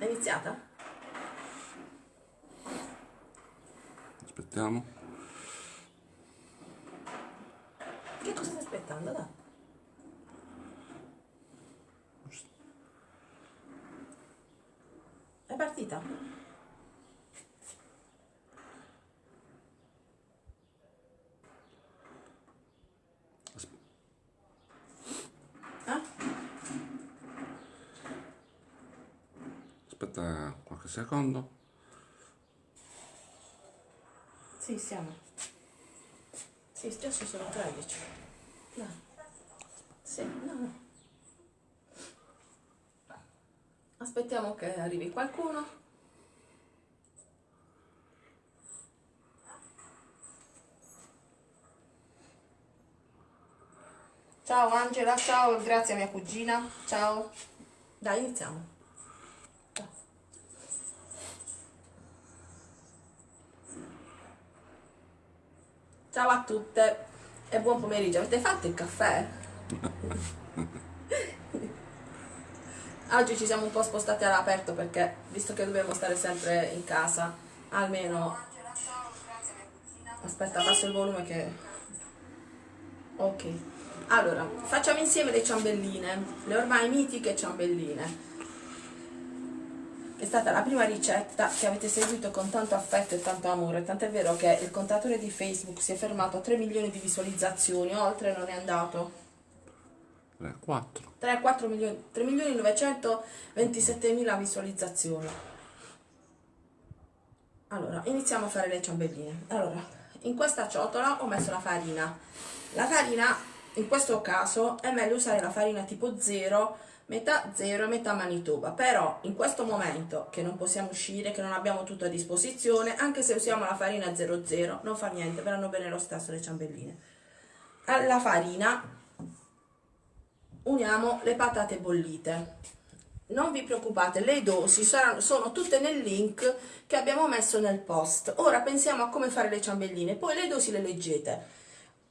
È iniziata? Aspettiamo. Che cosa stai aspettando? Dai. È partita? Eh? Aspetta qualche secondo. Sì, siamo. Sì, adesso sono 13. No. Sì, no. Aspettiamo che arrivi qualcuno. Ciao Angela, ciao, grazie a mia cugina. Ciao. Dai, iniziamo. Ciao a tutte e buon pomeriggio. Avete fatto il caffè? Oggi ci siamo un po' spostati all'aperto perché, visto che dobbiamo stare sempre in casa, almeno... Aspetta, passo il volume che... Ok. Allora, facciamo insieme le ciambelline, le ormai mitiche ciambelline. È stata la prima ricetta che avete seguito con tanto affetto e tanto amore, tant'è vero che il contatore di Facebook si è fermato a 3 milioni di visualizzazioni, oltre non è andato. 3, 4. 3, 4 milioni, 3 milioni 927 mila visualizzazioni. Allora, iniziamo a fare le ciambelline. Allora, in questa ciotola ho messo la farina. La farina, in questo caso, è meglio usare la farina tipo 0, metà 0 e metà Manitoba. Però, in questo momento, che non possiamo uscire, che non abbiamo tutto a disposizione, anche se usiamo la farina 00, non fa niente, verranno bene lo stesso le ciambelline. Alla farina uniamo le patate bollite non vi preoccupate le dosi saranno, sono tutte nel link che abbiamo messo nel post ora pensiamo a come fare le ciambelline poi le dosi le leggete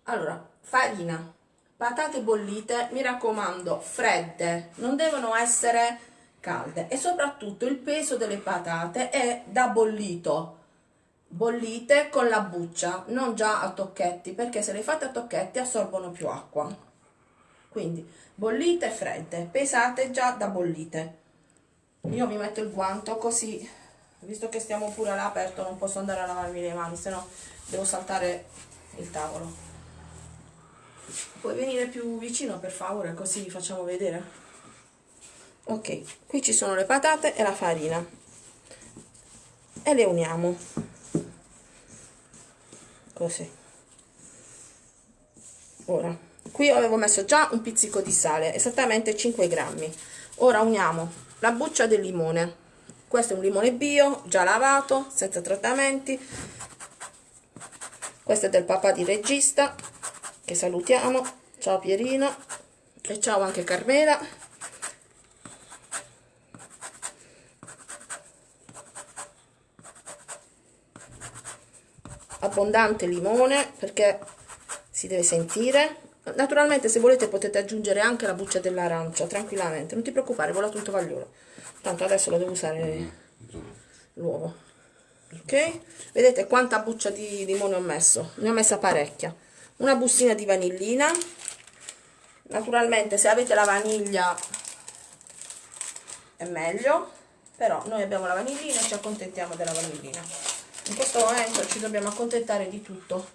allora farina patate bollite mi raccomando fredde non devono essere calde e soprattutto il peso delle patate è da bollito. Bollite con la buccia non già a tocchetti perché se le fate a tocchetti assorbono più acqua. Quindi bollite fredde pesate già da bollite. Io mi metto il guanto così visto che stiamo pure all'aperto non posso andare a lavarmi le mani se no devo saltare il tavolo puoi venire più vicino per favore così facciamo vedere? Ok qui ci sono le patate e la farina. E le uniamo. Così. Ora qui avevo messo già un pizzico di sale esattamente 5 grammi. Ora uniamo la buccia del limone. Questo è un limone bio già lavato senza trattamenti. Questo è del papà di regista che salutiamo. Ciao Pierino e ciao anche Carmela. Abbondante limone perché si deve sentire. Naturalmente se volete potete aggiungere anche la buccia dell'arancia tranquillamente non ti preoccupare vola tutto vagliolo. Tanto adesso lo devo usare l'uovo. Ok? Vedete quanta buccia di limone ho messo? Ne ho messa parecchia una bustina di vanillina. Naturalmente se avete la vaniglia è meglio però noi abbiamo la vanillina e ci accontentiamo della vanillina. In questo momento ci dobbiamo accontentare di tutto.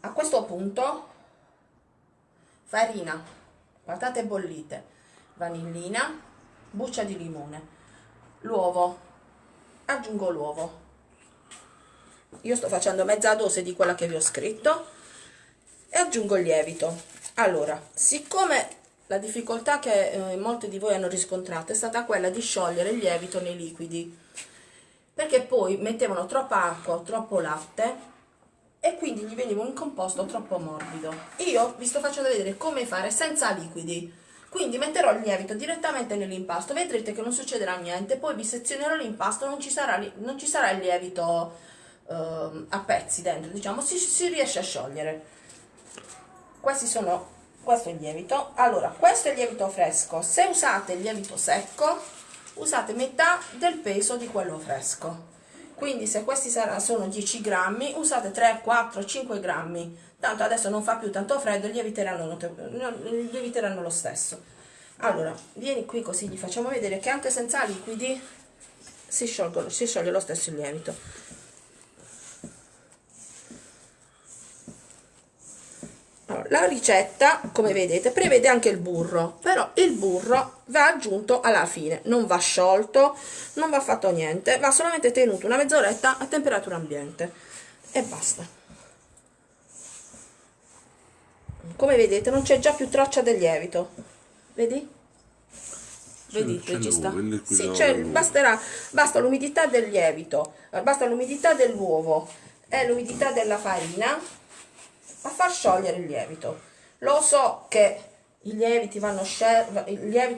A questo punto farina, patate bollite, vanillina, buccia di limone, l'uovo, aggiungo l'uovo. Io sto facendo mezza dose di quella che vi ho scritto e aggiungo il lievito. Allora, siccome la difficoltà che eh, molti di voi hanno riscontrato è stata quella di sciogliere il lievito nei liquidi, perché poi mettevano troppa acqua troppo latte e quindi gli veniva un composto troppo morbido. Io vi sto facendo vedere come fare senza liquidi. Quindi metterò il lievito direttamente nell'impasto, vedrete che non succederà niente, poi vi sezionerò l'impasto, non, non ci sarà il lievito eh, a pezzi dentro, diciamo, si, si riesce a sciogliere. Questi sono, questo è il lievito. Allora, questo è il lievito fresco. Se usate il lievito secco, usate metà del peso di quello fresco quindi se questi sono 10 grammi usate 3 4 5 grammi tanto adesso non fa più tanto freddo lieviteranno, lieviteranno lo stesso allora vieni qui così gli facciamo vedere che anche senza liquidi si, sciolgono, si scioglie lo stesso il lievito allora, la ricetta come vedete prevede anche il burro però il burro va aggiunto alla fine non va sciolto non va fatto niente va solamente tenuto una mezz'oretta a temperatura ambiente e basta come vedete non c'è già più traccia del lievito vedi? Vedi, ci sta. Sì, basterà, basta l'umidità del lievito, basta l'umidità dell'uovo e l'umidità della farina a far sciogliere il lievito. Lo so che il, lievito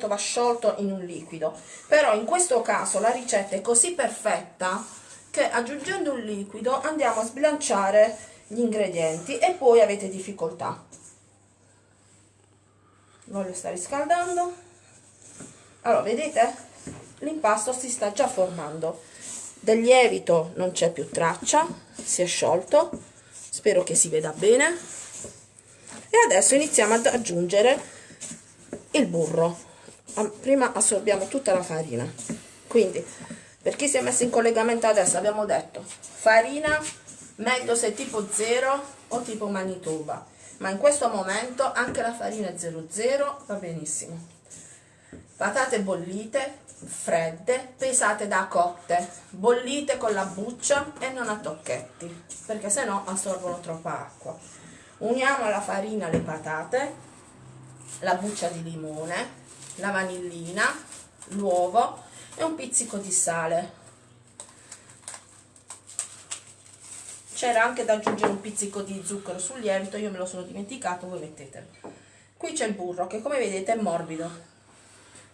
va sciolto in un liquido, però in questo caso la ricetta è così perfetta che aggiungendo un liquido andiamo a sbilanciare gli ingredienti e poi avete difficoltà. Voglio sta riscaldando allora vedete l'impasto si sta già formando del lievito non c'è più traccia si è sciolto spero che si veda bene. E adesso iniziamo ad aggiungere il burro. Prima assorbiamo tutta la farina. Quindi per chi si è messo in collegamento adesso abbiamo detto farina meglio se tipo 0 o tipo Manitoba ma in questo momento anche la farina 00 va benissimo patate bollite, fredde, pesate da cotte, bollite con la buccia e non a tocchetti, perché se no assorbono troppa acqua. Uniamo alla farina le patate, la buccia di limone, la vanillina, l'uovo e un pizzico di sale. C'era anche da aggiungere un pizzico di zucchero sul lievito, io me lo sono dimenticato, voi mettetelo. Qui c'è il burro che come vedete è morbido,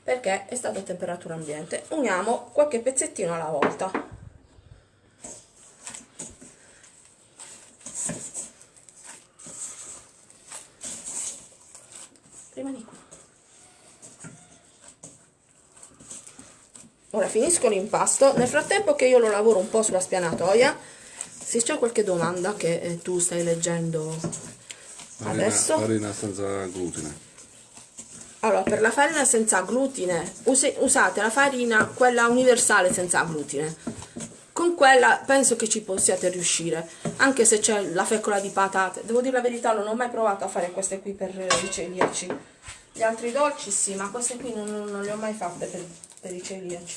perché è stato a temperatura ambiente. Uniamo qualche pezzettino alla volta. Prima di qui. Ora finisco l'impasto. Nel frattempo che io lo lavoro un po' sulla spianatoia se c'è qualche domanda che eh, tu stai leggendo adesso. farina senza glutine allora, per la farina senza glutine, usate la farina, quella universale senza glutine. Con quella penso che ci possiate riuscire, anche se c'è la fecola di patate. Devo dire la verità, non ho mai provato a fare queste qui per i celiaci. Gli altri dolci sì, ma queste qui non, non, non le ho mai fatte per, per i celiaci.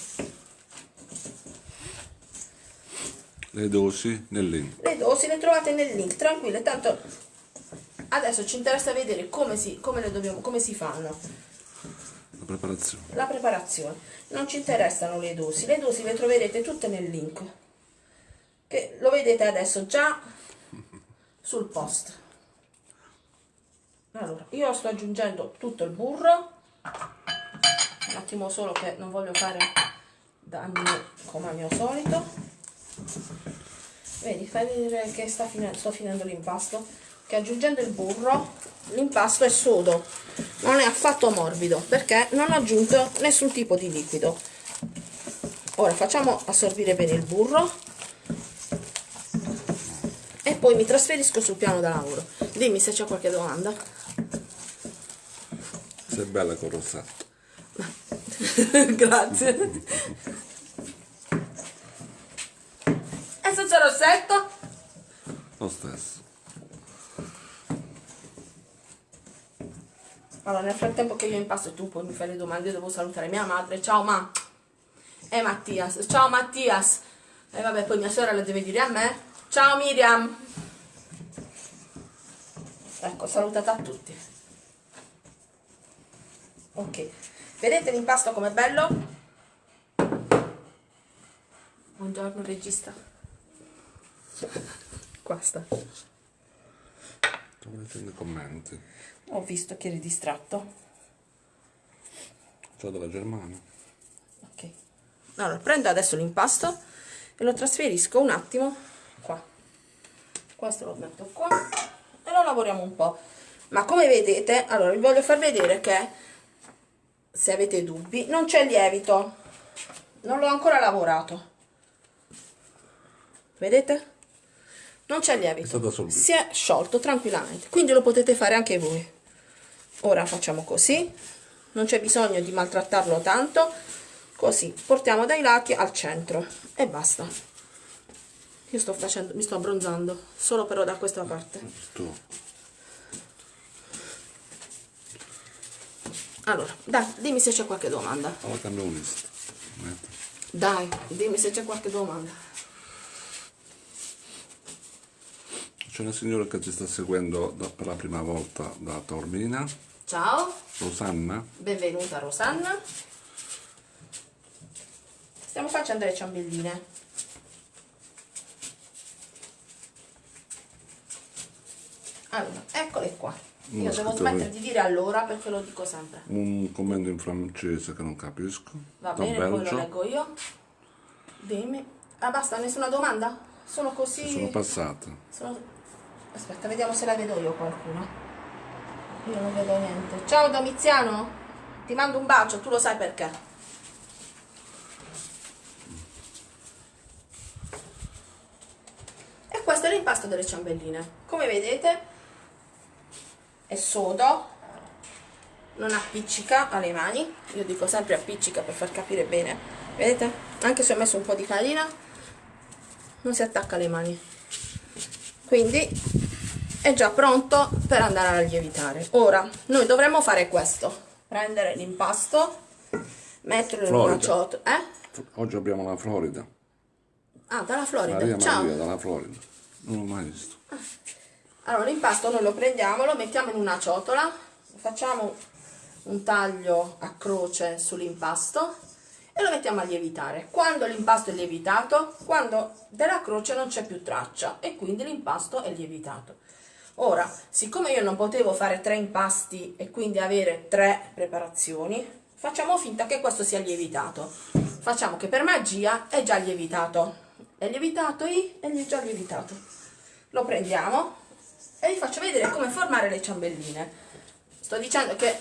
Le dosi nel link. Le dosi le trovate nel link, tranquille, tanto adesso ci interessa vedere come si, come dobbiamo, come si fanno. La preparazione. La preparazione. Non ci interessano le dosi. Le dosi le troverete tutte nel link che lo vedete adesso già sul post. Allora io sto aggiungendo tutto il burro. Un attimo solo che non voglio fare danni come al mio solito. Vedi fai vedere che sta finendo, sto finendo l'impasto che aggiungendo il burro l'impasto è sodo. Non è affatto morbido perché non ho aggiunto nessun tipo di liquido. Ora facciamo assorbire bene il burro. E poi mi trasferisco sul piano da lavoro. Dimmi se c'è qualche domanda. Sei bella con rossetto grazie. E senza rossetto? lo stesso Allora, nel frattempo che io impasto e tu poi mi fai le domande, devo salutare mia madre. Ciao ma. E Mattias. Ciao Mattias. E vabbè, poi mia sorella deve dire a me. Ciao Miriam. Ecco, salutata a tutti. Ok. Vedete l'impasto com'è bello? Buongiorno regista. Qua sta. Sto leggendo i commenti. Ho visto che eri distratto. Ciao dalla Germania. Ok. Allora, prendo adesso l'impasto e lo trasferisco un attimo qua. Questo lo metto qua e lo lavoriamo un po'. Ma come vedete, allora vi voglio far vedere che se avete dubbi non c'è lievito non l'ho ancora lavorato vedete non c'è lievito. Si è sciolto tranquillamente. Quindi lo potete fare anche voi. Ora facciamo così. Non c'è bisogno di maltrattarlo tanto. Così portiamo dai lati al centro. E basta. Io sto facendo mi sto abbronzando solo però da questa parte. Allora dai dimmi se c'è qualche domanda. Dai dimmi se c'è qualche domanda C'è una signora che ci sta seguendo da- per la prima volta da Taormina, ciao. Rosanna. benvenuta Rosanna. Stiamo facendo le ciambelline. Allora eccole qua. Io Non devo smettere di dire allora perché lo dico sempre. Un commento in francese che non capisco. va da bene poi lo Belgio. leggo io. Dimmi. Ah basta nessuna domanda? Sono così Sono passate. Sono- Aspetta, vediamo se la vedo io qualcuno. Io non vedo niente. Ciao Domiziano, ti mando un bacio, tu lo sai perché. E questo è l'impasto delle ciambelline. Come vedete è sodo, non appiccica alle mani. Io dico sempre appiccica per far capire bene. Vedete? Anche se ho messo un po' di farina, non si attacca alle mani quindi è già pronto per andare a lievitare ora noi dovremmo fare questo prendere l'impasto metterlo in una Florida. ciotola eh? Oggi abbiamo la Florida. ah dalla Florida Maria ciao Maria dalla Florida. Non l'ho mai visto. allora l'impasto noi lo prendiamo lo mettiamo in una ciotola facciamo un taglio a croce sull'impasto e lo mettiamo a lievitare. Quando l'impasto è lievitato quando della croce non c'è più traccia e quindi l'impasto è lievitato. Ora siccome io non potevo fare tre impasti e quindi avere tre preparazioni facciamo finta che questo sia lievitato. Facciamo che per magia è già lievitato. È lievitato I è già lievitato. Lo prendiamo e vi faccio vedere come formare le ciambelline. Sto dicendo che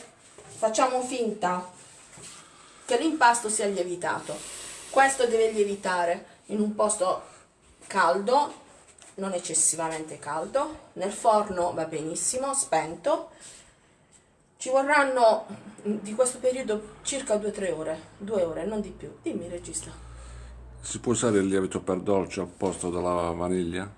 facciamo finta che l'impasto sia lievitato. Questo deve lievitare in un posto caldo non eccessivamente caldo. Nel forno va benissimo spento. Ci vorranno di questo periodo circa 2-3 ore 2 ore non di più. Dimmi regista. Si può usare il lievito per dolce al posto della vaniglia?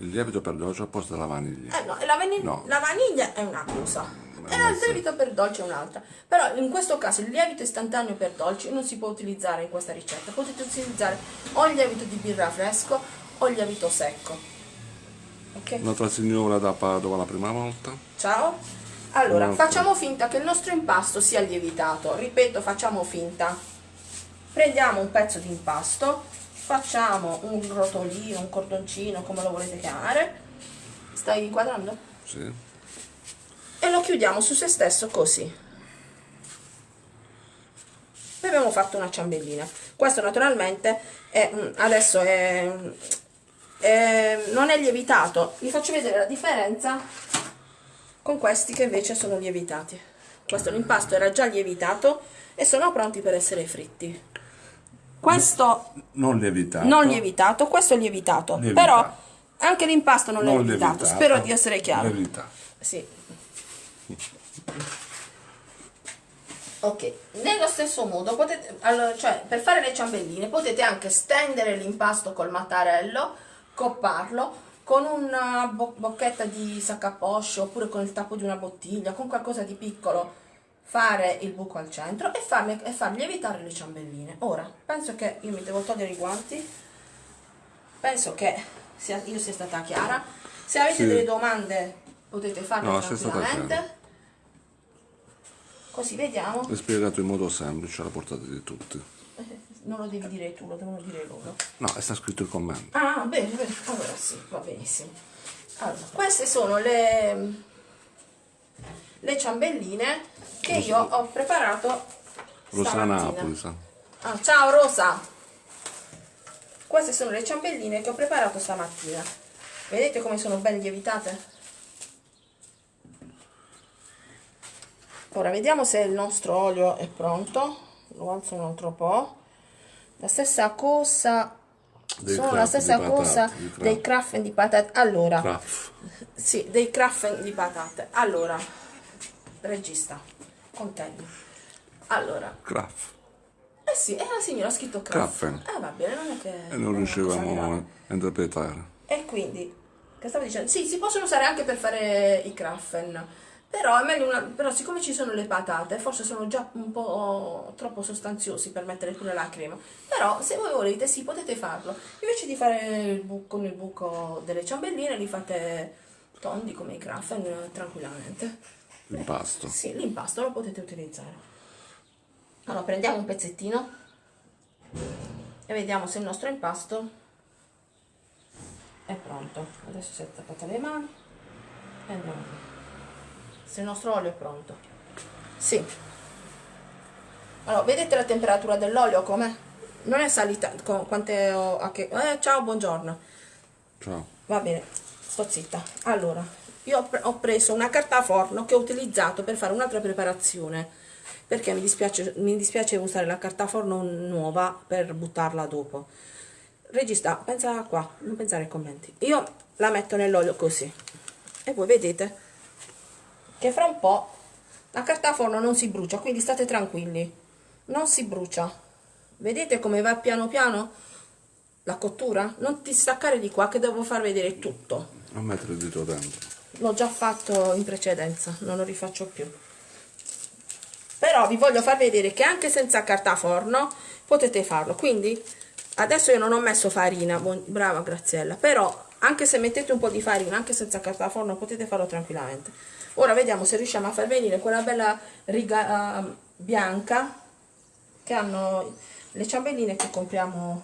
Il lievito per dolce al posto della vaniglia. Eh no, la, vaniglia, No. la vaniglia è una cosa e Ma il lievito per dolce è un'altra. Però in questo caso il lievito istantaneo per dolci non si può utilizzare in questa ricetta. Potete utilizzare o il lievito di birra fresco o il lievito secco. Ok? Un'altra signora da Padova la prima volta. Ciao. Allora, facciamo finta che il nostro impasto sia lievitato. Ripeto, facciamo finta. Prendiamo un pezzo di impasto, facciamo un rotolino, un cordoncino, come lo volete chiamare. Stai inquadrando? Sì. E lo chiudiamo su se stesso così e abbiamo fatto una ciambellina questo naturalmente è, adesso è, è- non è lievitato vi faccio vedere la differenza con questi che invece sono lievitati questo l'impasto era già lievitato e sono pronti per essere fritti questo Non lievitato. non lievitato questo è lievitato, Lievitato. però anche l'impasto non, è Non lievitato lievitato. spero di essere chiaro Lievitato. sì. Ok, nello stesso modo potete, allora, cioè per fare le ciambelline potete anche stendere l'impasto col mattarello, copparlo con una bo- bocchetta di saccaposcio oppure con il tappo di una bottiglia, con qualcosa di piccolo, fare il buco al centro e, farle, e far lievitare le ciambelline. Ora, penso che io mi devo togliere i guanti, penso che sia- io sia stata chiara. Se avete Sì. delle domande potete farle No, tranquillamente. Così vediamo. È spiegato in modo semplice alla portata di tutti. Non lo devi dire tu, lo devono dire loro. No, è sta scritto il commento. Ah, bene, bene. Allora sì, va benissimo. Allora, queste sono le, le ciambelline che io ho preparato Rosa stamattina. Napoli. Ah, ciao Rosa! Queste sono le ciambelline che ho preparato stamattina. Vedete come sono ben lievitate? Ora vediamo se il nostro olio è pronto. Lo alzo un altro po' la stessa cosa. Dei sono la stessa patate, cosa dei craffen di patate. Allora. Craft. sì dei craffen di patate. Allora regista contegno. Allora. Craft. eh sì è la signora ha scritto craffen eh va bene non è che E non riuscivamo a interpretare. E quindi, che stavo dicendo? Sì, si possono usare anche per fare i craffen, però è meglio una, però siccome ci sono le patate, forse sono già un po' troppo sostanziosi per mettere pure la crema. Però se voi volete, sì, potete farlo. Invece di fare il bu- con il buco delle ciambelline, li fate tondi come i eh, tranquillamente. L'impasto. Sì, l'impasto lo potete utilizzare. Allora, prendiamo un pezzettino e vediamo se il nostro impasto è pronto. Adesso si è tappata le mani e andiamo via. Se il nostro olio è pronto. Sì. Allora, vedete la temperatura dell'olio com'è? Non è salita, con quante ho... a che- eh, ciao, buongiorno. Ciao. Va bene, sto zitta. Allora, io ho preso una carta forno che ho utilizzato per fare un'altra preparazione, perché mi dispiace, mi dispiace usare la carta forno nuova per buttarla dopo. Regista, pensa qua, non pensare ai commenti. Io la metto nell'olio così e voi vedete che fra un po' la carta forno non si brucia, quindi state tranquilli, non si brucia. Vedete come va piano piano la cottura? Non ti staccare di qua che devo far vedere tutto. Non mettere il dito dentro. L'ho già fatto in precedenza, non lo rifaccio più. Però vi voglio far vedere che anche senza carta forno potete farlo. Quindi adesso io non ho messo farina, brava Graziella, però anche se mettete un po' di farina, anche senza carta forno, potete farlo tranquillamente. Ora vediamo se riusciamo a far venire quella bella riga eh, bianca che hanno le ciambelline che compriamo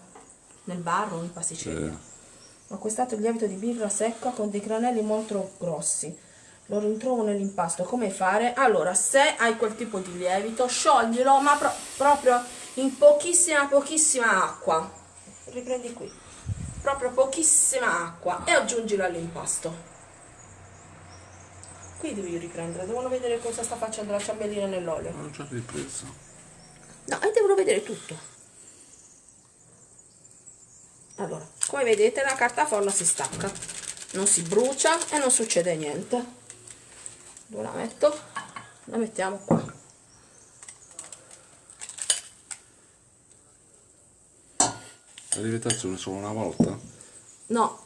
nel bar o in pasticceria. Sì. Ho acquistato il lievito di birra secca con dei granelli molto grossi. Lo ritrovo nell'impasto. Come fare? Allora, se hai quel tipo di lievito, scioglilo, ma pro- proprio in pochissima, pochissima acqua. Riprendi qui. Proprio pochissima acqua e aggiungilo all'impasto. Qui devi riprendere, devono vedere cosa sta facendo la ciambellina nell'olio. Ho già ripreso. No, e devono vedere tutto. Allora, come vedete la carta forno si stacca, non si brucia e non succede niente. Dove la metto? La mettiamo qua. La lievitazione solo una volta? No,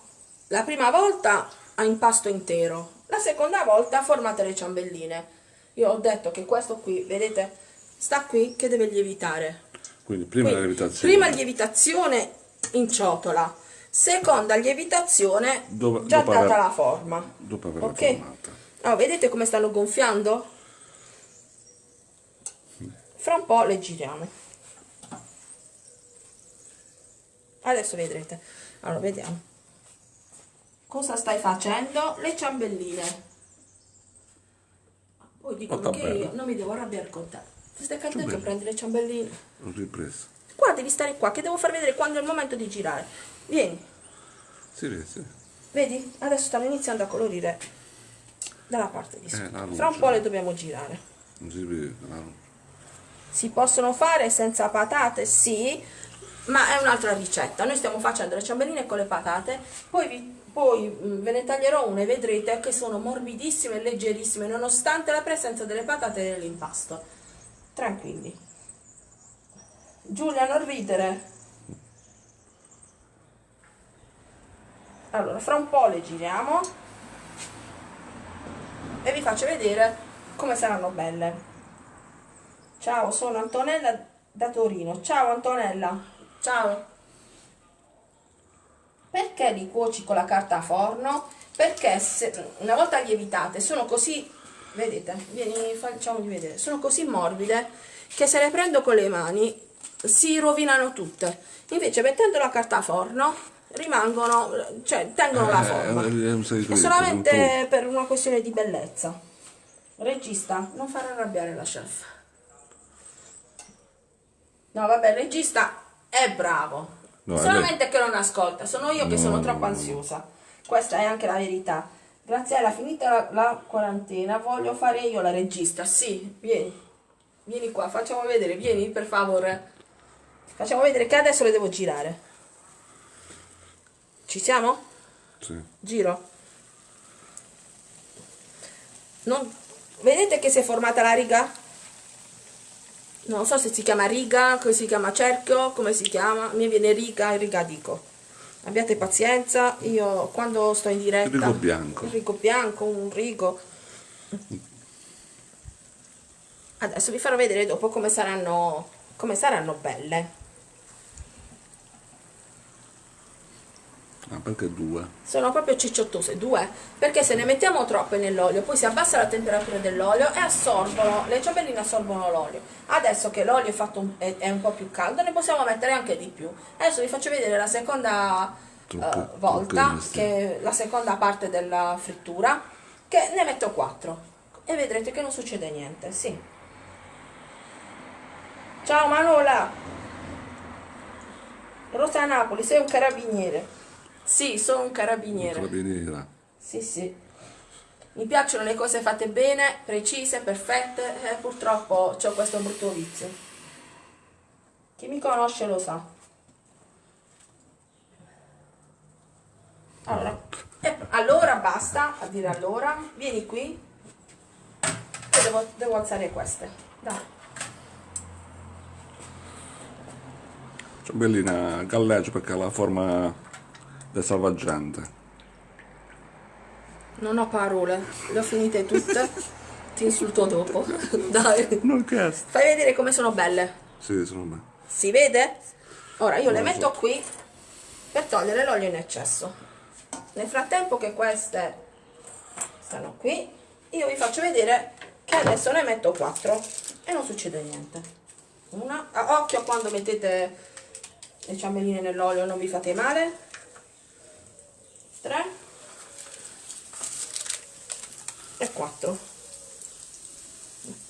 la prima volta a impasto intero, la seconda volta formate le ciambelline. Io ho detto che questo qui, vedete, sta qui che deve lievitare. Quindi prima la Quindi, lievitazione. prima lievitazione in ciotola, seconda lievitazione Dove- già data aver- la forma. dopo averla Ok? formata. Oh, vedete come stanno gonfiando? Fra un po' le giriamo. Adesso vedrete. Allora, vediamo. Cosa stai facendo? Le ciambelline. Poi dicono che bene. io non mi devo arrabbiare con te. Ti stai che bene. prendi le ciambelline? Ho ripreso. Qua devi stare qua, che devo far vedere quando è il momento di girare. Vieni, Sì, sì, vedi? Adesso stanno iniziando a colorire dalla parte di sotto. la luce. Fra un po' le dobbiamo girare. Non si vede. Si possono fare senza patate? Sì, ma è un'altra ricetta. Noi stiamo facendo le ciambelline con le patate, poi, vi- poi mm, ve ne taglierò una e vedrete che sono morbidissime e leggerissime nonostante la presenza delle patate nell'impasto. Tranquilli. Giulia, non ridere. Allora, fra un po' le giriamo e vi faccio vedere come saranno belle. Ciao, sono Antonella da Torino. Ciao Antonella. Ciao. Perché li cuoci con la carta a forno? Perché se, una volta lievitate sono così, vedete, vieni, facciamogli vedere, sono così morbide che se le prendo con le mani si rovinano tutte. Invece mettendo la carta a forno rimangono, cioè tengono la Eh, forma. è un segreto, È solamente per una questione di bellezza. Regista, non far arrabbiare la chef. No, vabbè, il regista è bravo. No, Solamente che non ascolta, sono io che No, sono no, troppo ansiosa. Questa è anche la verità. Graziella, finita la, la quarantena, voglio fare io la regista. Sì, vieni. Vieni qua, facciamo vedere, vieni per favore. Facciamo vedere che adesso le devo girare. Ci siamo? Sì. Giro. Non... Vedete che si è formata la riga? Non so se si chiama riga, come si chiama cerchio, come si chiama. Me viene riga e riga dico. Abbiate pazienza, io quando sto in diretta... Rigo bianco. Il rigo bianco, un rigo. Adesso vi farò vedere dopo come saranno, come saranno belle. Ah, perché due? sono proprio cicciottose, due, perché se ne mettiamo troppe nell'olio, poi si abbassa la temperatura dell'olio e assorbono, le ciambelline assorbono l'olio. Adesso che l'olio è, è, è un po' più caldo, ne possiamo mettere anche di più. Adesso vi faccio vedere la seconda Troppo- eh, volta, che la seconda parte della frittura, che ne metto 4 e vedrete che non succede niente, sì. Ciao Manola! Rosa Napoli, sei un carabiniere. Sì, sono un carabiniere. Carabiniera. Sì, sì. Mi piacciono le cose fatte bene, precise, perfette, e purtroppo ho questo brutto vizio. Chi mi conosce lo sa. Allora, e- allora basta a dire allora, vieni qui. Io devo, devo alzare queste. Dai. Ciambellina galleggia perché ha la forma del salvagente. Non ho parole, le ho finite tutte. Ti insulto dopo. Dai. Non chiesto. Fai vedere come sono belle. Sì, sono me. Si vede? Ora io le Non lo metto qui per togliere l'olio in eccesso. Nel frattempo che queste stanno qui, io vi faccio vedere che adesso ne metto 4 e non succede niente. Una, a- occhio quando mettete le ciambelline nell'olio, non vi fate male. 3 e 4.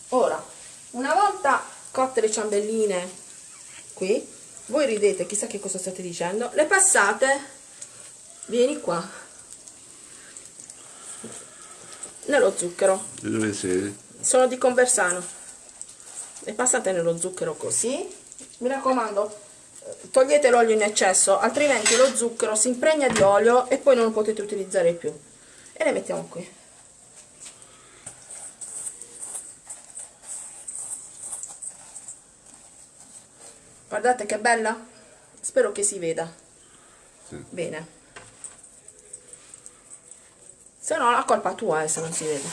Ora, una volta cotte le ciambelline qui, voi ridete, chissà che cosa state dicendo, le passate, vieni qua, nello zucchero, Di dove sei? sono di Conversano, le passate nello zucchero così, mi raccomando, togliete l'olio in eccesso, altrimenti lo zucchero si impregna di olio e poi non lo potete utilizzare più. E le mettiamo qui. Guardate che bella, spero che si veda. Sì. Bene. Se no la colpa tua è se non si vede.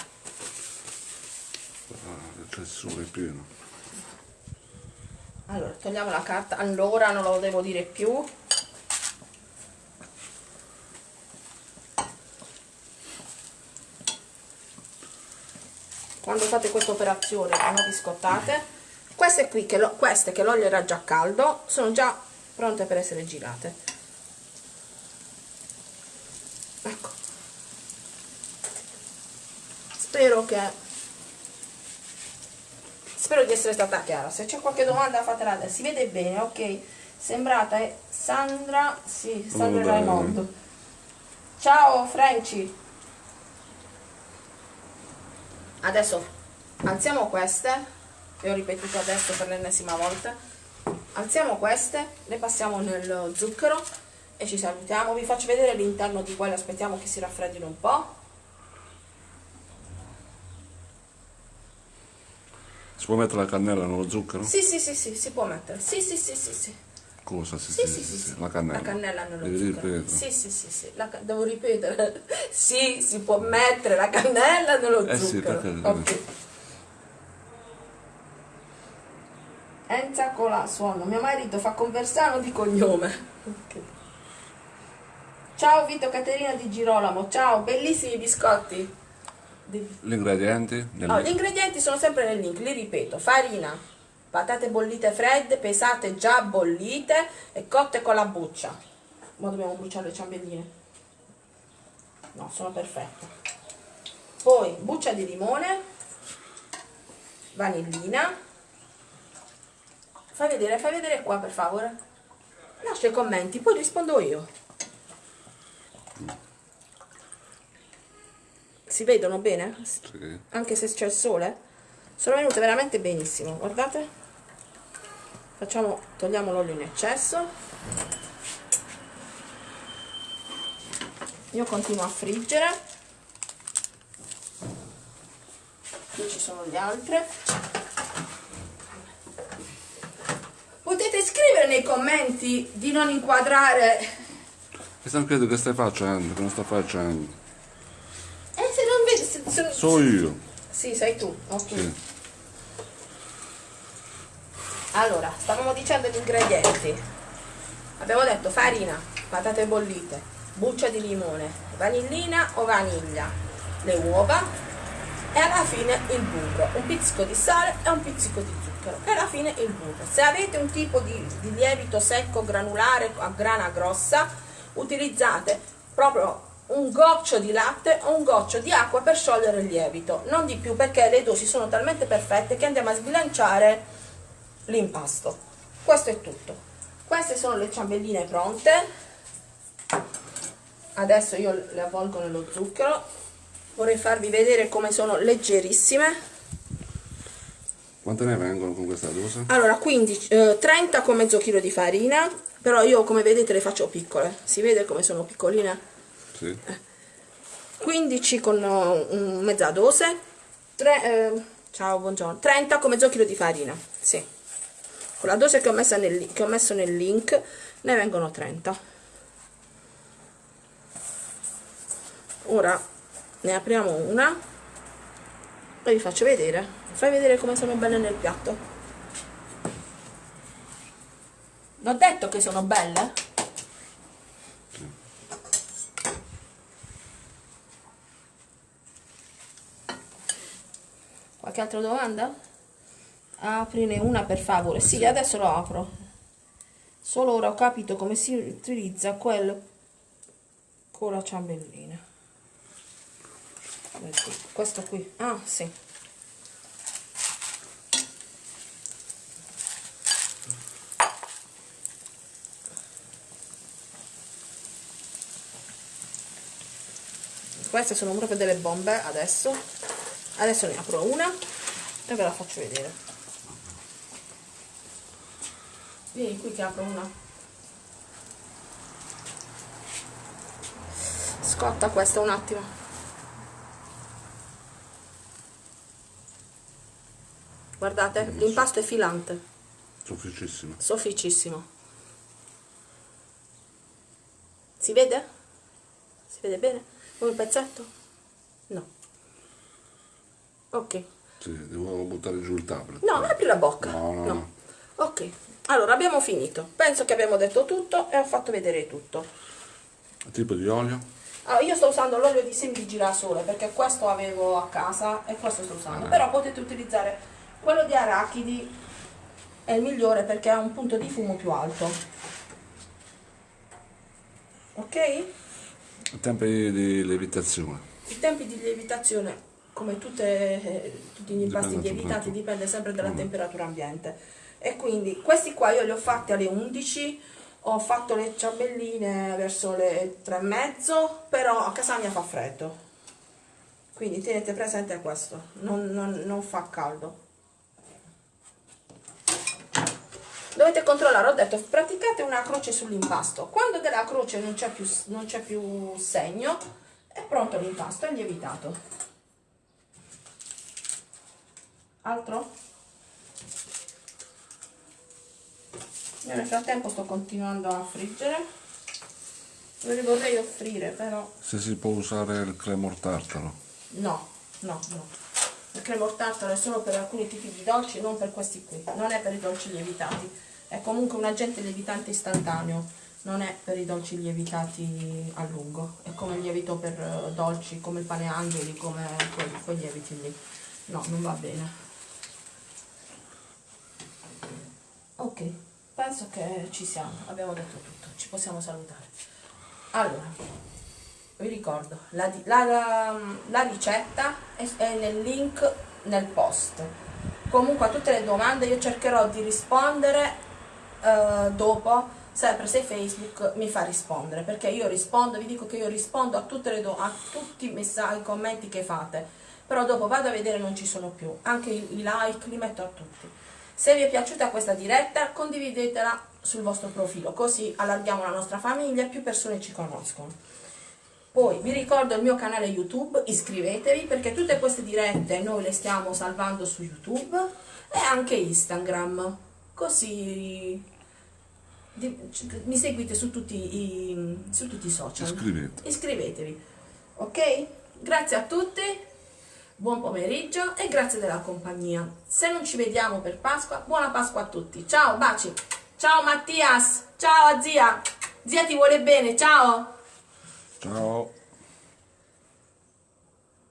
Ah, il tessuto è pieno. Togliamo la carta. Allora, non lo devo dire più. Quando fate questa operazione non vi scottate. Queste qui, che lo- queste che l'olio era già caldo, sono già pronte per essere girate. Ecco. Spero che Spero di essere stata chiara. Se c'è qualche domanda fatela adesso. Si vede bene, ok? Sembrata è Sandra, sì, Sandra Oh. Raimondo. Ciao Franci. Adesso alziamo queste, che ho ripetuto adesso per l'ennesima volta. Alziamo queste, le passiamo nel zucchero e ci salutiamo. Vi faccio vedere l'interno di quelle, aspettiamo che si raffreddino un po'. Si può mettere la cannella nello zucchero? Sì, sì, sì, sì, si può mettere. Sì, sì, sì, sì, sì. Cosa? Sì, Sì, sì, sì, sì. La cannella. La cannella nello Devi zucchero. ripetere. Sì, sì, sì, sì. La devo ripetere. Sì, si può mettere la cannella nello Eh sì, zucchero. perché- Ok. Enza Cola suono. Mio marito fa conversano di cognome. Ok. Ciao Vito Caterina di Girolamo. Ciao, bellissimi biscotti. Di- Gli ingredienti? Nel- Oh, gli ingredienti sono sempre nel link, li ripeto, farina, patate bollite fredde, pesate già bollite e cotte con la buccia. Ma dobbiamo bruciare le ciambelline. No, sono perfette. Poi buccia di limone, vanillina. Fai vedere, fai vedere qua per favore. Lascia i commenti, poi rispondo io. Si vedono bene? Sì. Anche se c'è il sole? Sono venute veramente benissimo, guardate. Facciamo, togliamo l'olio in eccesso. Io continuo a friggere. Qui ci sono le altre. Potete scrivere nei commenti di non inquadrare E stanno credo che stai facendo, che non sta facendo. Eh, se non vedi, se, se- So io. Sì, sei tu, ok. Sì. Allora, stavamo dicendo gli ingredienti. Abbiamo detto farina, patate bollite, buccia di limone, vanillina o vaniglia, le uova e alla fine il burro, un pizzico di sale e un pizzico di zucchero e alla fine il burro. Se avete un tipo di, di lievito secco granulare a grana grossa, utilizzate proprio un goccio di latte o un goccio di acqua per sciogliere il lievito, non di più perché le dosi sono talmente perfette che andiamo a sbilanciare l'impasto. Questo è tutto. Queste sono le ciambelline pronte. Adesso io le avvolgo nello zucchero. Vorrei farvi vedere come sono leggerissime. Quante ne vengono con questa dose? Allora, 15, eh, 30 con mezzo chilo di farina, però io come vedete le faccio piccole. Si vede come sono piccoline? Sì. 15 con uh, un- mezza dose. Tre- eh, ciao, buongiorno. 30 con mezzo di farina. Sì. Con la dose che ho, nel, che ho messo nel link ne vengono 30. Ora ne apriamo una e vi faccio vedere. Fai vedere come sono belle nel piatto. L'ho detto che sono belle? Qualche altra domanda? Aprine una per favore. Sì, adesso lo apro. Solo ora ho capito come si utilizza quel con la ciambellina. Questo qui. Ah, sì. Queste sono proprio delle bombe adesso. Adesso ne apro una e ve la faccio vedere. Vieni qui che apro una. Scotta questa un attimo. Guardate, l'impasto è filante, Sofficissimo. sofficissimo. Si vede? Si vede bene? Come un pezzetto? No. Ok. Sì, devo buttare giù il tablet. No, apri la bocca. No, no, no. Ok. Allora, abbiamo finito. Penso che abbiamo detto tutto e ho fatto vedere tutto. Tipo di olio? Allora, io sto usando l'olio di semi di girasole perché questo avevo a casa e questo sto usando. Però potete utilizzare quello di arachidi, è il migliore perché ha un punto di fumo più alto. Ok? Tempi di lievitazione. I tempi di lievitazione, come tutte, tutti gli impasti lievitati, dipende sempre dalla Mm. temperatura ambiente. E quindi questi qua io li ho fatti alle 11, ho fatto le ciambelline verso le 3 e mezzo, però a casa mia fa freddo. Quindi tenete presente questo, non, non- non fa caldo. Dovete controllare, ho detto, praticate una croce sull'impasto. Quando della croce non c'è più, non c'è più segno, è pronto l'impasto, è lievitato. Altro? Io nel frattempo sto continuando a friggere. Ve li vorrei offrire, però Se si può usare il cremor tartaro. no, no, no. Il cremor tartaro è solo per alcuni tipi di dolci, non per questi qui. Non è per i dolci lievitati. È comunque un agente lievitante istantaneo. Non è per i dolci lievitati a lungo. È come il lievito per eh, dolci, come il pane angeli, come quei, quei lieviti lì. No, non va bene. Ok, penso che ci siamo. Abbiamo detto tutto. Ci possiamo salutare. Allora, vi ricordo, la, la- la- la ricetta è, è nel link nel post. Comunque a tutte le domande io cercherò di rispondere eh, dopo sempre se Facebook mi fa rispondere, perché io rispondo, vi dico che io rispondo a, tutte le a tutti i messaggi, i commenti che fate, però dopo vado a vedere non ci sono più, anche i like li metto a tutti. Se vi è piaciuta questa diretta condividetela sul vostro profilo, così allarghiamo la nostra famiglia e più persone ci conoscono. Poi vi ricordo il mio canale YouTube, iscrivetevi perché tutte queste dirette noi le stiamo salvando su YouTube e anche Instagram, così mi seguite su tutti i, su tutti i social. Iscrivete. Iscrivetevi, ok? Grazie a tutti, buon pomeriggio e grazie della compagnia. Se non ci vediamo per Pasqua, buona Pasqua a tutti. Ciao, baci. Ciao Mattias, ciao zia. Zia ti vuole bene, ciao. Ciao.